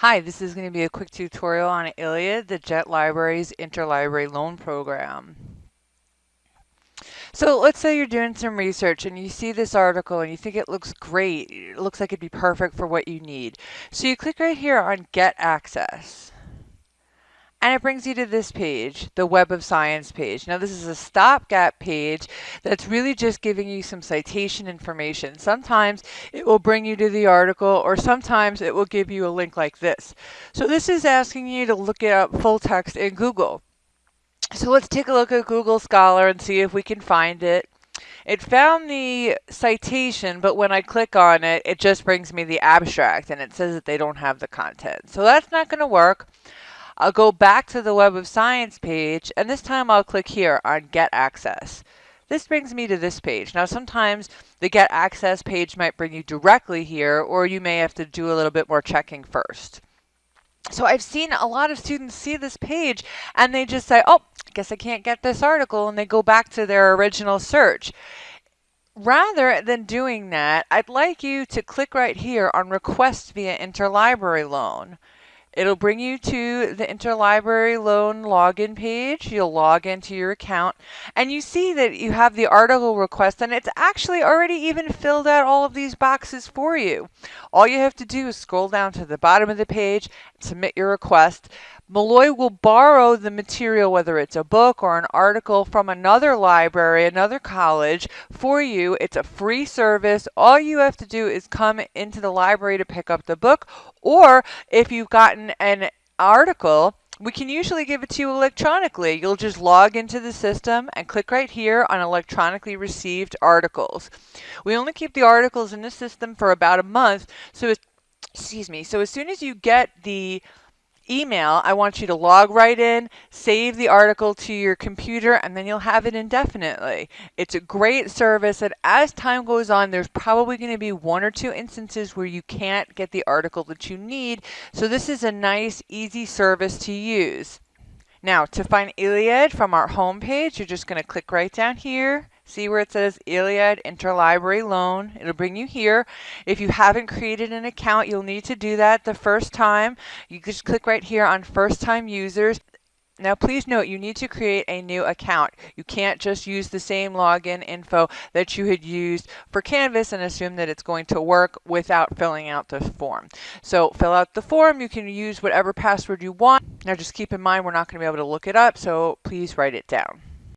Hi, this is going to be a quick tutorial on ILLiad, the JET Library's Interlibrary Loan Program. So let's say you're doing some research and you see this article and you think it looks great. It looks like it'd be perfect for what you need. So you click right here on Get Access. And it brings you to this page, the Web of Science page. Now this is a stopgap page that's really just giving you some citation information. Sometimes it will bring you to the article or sometimes it will give you a link like this. So this is asking you to look it up full text in Google. So let's take a look at Google Scholar and see if we can find it. It found the citation, but when I click on it, it just brings me the abstract and it says that they don't have the content. So that's not going to work. I'll go back to the Web of Science page, and this time I'll click here on Get Access. This brings me to this page. Now sometimes the Get Access page might bring you directly here, or you may have to do a little bit more checking first. So I've seen a lot of students see this page and they just say, oh, I guess I can't get this article, and they go back to their original search. Rather than doing that, I'd like you to click right here on Request via Interlibrary Loan. It'll bring you to the interlibrary loan login page. You'll log into your account and you see that you have the article request and it's actually already even filled out all of these boxes for you. All you have to do is scroll down to the bottom of the page, submit your request. Molloy will borrow the material, whether it's a book or an article from another library, another college, for you. It's a free service. All you have to do is come into the library to pick up the book, or if you've gotten an article, we can usually give it to you electronically. You'll just log into the system and click right here on electronically received articles. We only keep the articles in the system for about a month, so excuse me. So as soon as you get the email, I want you to log right in, save the article to your computer, and then you'll have it indefinitely. It's a great service, and as time goes on, there's probably going to be one or two instances where you can't get the article that you need. So this is a nice, easy service to use. Now, to find ILLiad from our home page, you're just going to click right down here See where it says ILLiad Interlibrary Loan. It'll bring you here. If you haven't created an account, you'll need to do that the first time. You just click right here on first time users. Now please note you need to create a new account. You can't just use the same login info that you had used for Canvas and assume that it's going to work without filling out the form. So fill out the form. You can use whatever password you want. Now just keep in mind we're not going to be able to look it up, so please write it down.